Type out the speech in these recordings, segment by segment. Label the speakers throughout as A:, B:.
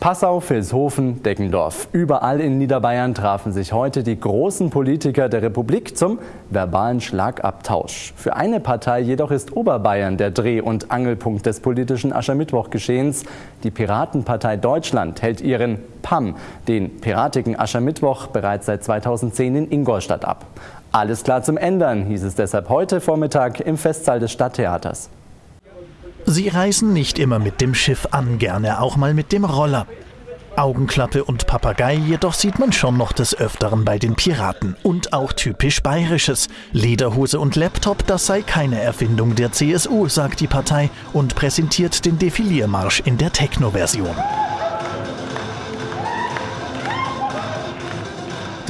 A: Passau, Vilshofen, Deggendorf. Überall in Niederbayern trafen sich heute die großen Politiker der Republik zum verbalen Schlagabtausch. Für eine Partei jedoch ist Oberbayern der Dreh- und Angelpunkt des politischen Aschermittwoch-Geschehens. Die Piratenpartei Deutschland hält ihren PAM, den Piratigen Aschermittwoch, bereits seit 2010 in Ingolstadt ab. Alles klar zum Ändern, hieß es deshalb heute Vormittag im Festsaal des Stadttheaters.
B: Sie reisen nicht immer mit dem Schiff an, gerne auch mal mit dem Roller. Augenklappe und Papagei jedoch sieht man schon noch des Öfteren bei den Piraten. Und auch typisch Bayerisches. Lederhose und Laptop, das sei keine Erfindung der CSU, sagt die Partei und präsentiert den Defiliermarsch in der Techno-Version.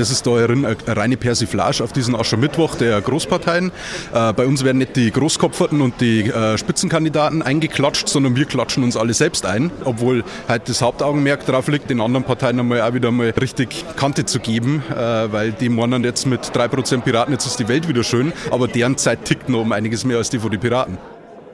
C: Das ist da eine reine Persiflage auf diesen Aschermittwoch der Großparteien. Äh, bei uns werden nicht die Großkopferten und die äh, Spitzenkandidaten eingeklatscht, sondern wir klatschen uns alle selbst ein, obwohl halt das Hauptaugenmerk darauf liegt, den anderen Parteien einmal auch wieder mal richtig Kante zu geben, äh, weil die meinen jetzt mit 3% Piraten, jetzt ist die Welt wieder schön, aber deren Zeit tickt noch um einiges mehr als die von den Piraten.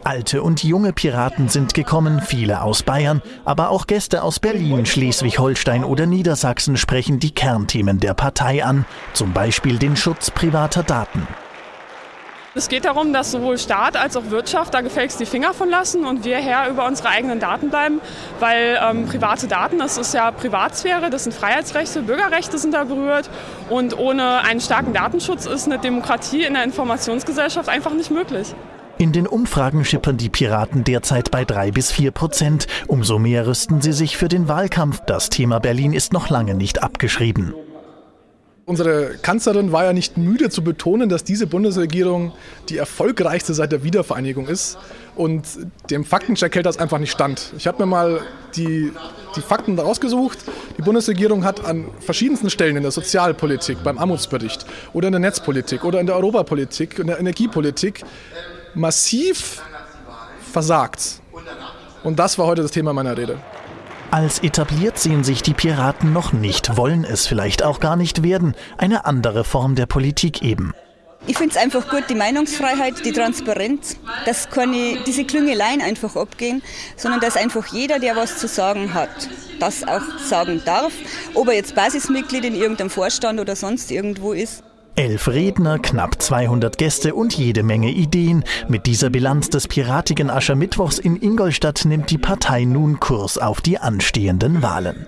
B: Alte und junge Piraten sind gekommen, viele aus Bayern, aber auch Gäste aus Berlin, Schleswig-Holstein oder Niedersachsen sprechen die Kernthemen der Partei an, zum Beispiel den Schutz privater Daten.
D: Es geht darum, dass sowohl Staat als auch Wirtschaft da gefälligst die Finger von lassen und wir Herr über unsere eigenen Daten bleiben, weil ähm, private Daten, das ist ja Privatsphäre, das sind Freiheitsrechte, Bürgerrechte sind da berührt und ohne einen starken Datenschutz ist eine Demokratie in der Informationsgesellschaft einfach nicht möglich.
B: In den Umfragen schippern die Piraten derzeit bei drei bis vier Prozent. Umso mehr rüsten sie sich für den Wahlkampf. Das Thema Berlin ist noch lange nicht abgeschrieben.
E: Unsere Kanzlerin war ja nicht müde zu betonen, dass diese Bundesregierung die erfolgreichste seit der Wiedervereinigung ist. Und dem Faktencheck hält das einfach nicht stand. Ich habe mir mal die, die Fakten rausgesucht. Die Bundesregierung hat an verschiedensten Stellen in der Sozialpolitik, beim Armutsbericht oder in der Netzpolitik oder in der Europapolitik, in der Energiepolitik massiv versagt. Und das war heute das Thema meiner Rede.
B: Als etabliert sehen sich die Piraten noch nicht, wollen es vielleicht auch gar nicht werden. Eine andere Form der Politik eben.
F: Ich finde es einfach gut, die Meinungsfreiheit, die Transparenz, dass keine, diese Klüngeleien einfach abgehen, sondern dass einfach jeder, der was zu sagen hat, das auch sagen darf. Ob er jetzt Basismitglied in irgendeinem Vorstand oder sonst irgendwo ist.
B: Elf Redner, knapp 200 Gäste und jede Menge Ideen. Mit dieser Bilanz des piratigen Aschermittwochs in Ingolstadt nimmt die Partei nun Kurs auf die anstehenden Wahlen.